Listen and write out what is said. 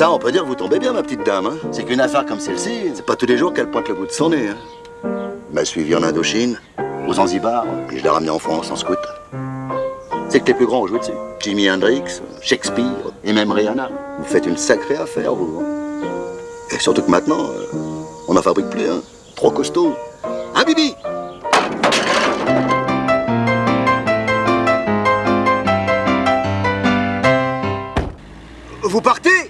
ça, on peut dire vous tombez bien, ma petite dame. Hein. C'est qu'une affaire comme celle-ci, c'est pas tous les jours qu'elle pointe le bout de son nez. M'a suivi en Indochine, aux Zanzibar, puis je l'ai ramenée en France en scooter. C'est que les plus grands ont joué dessus. Jimi Hendrix, Shakespeare et même Rihanna. Vous faites une sacrée affaire, vous. Hein. Et surtout que maintenant, euh, on n'en fabrique plus, hein. Trop costaud. Hein, Bibi? Vous partez?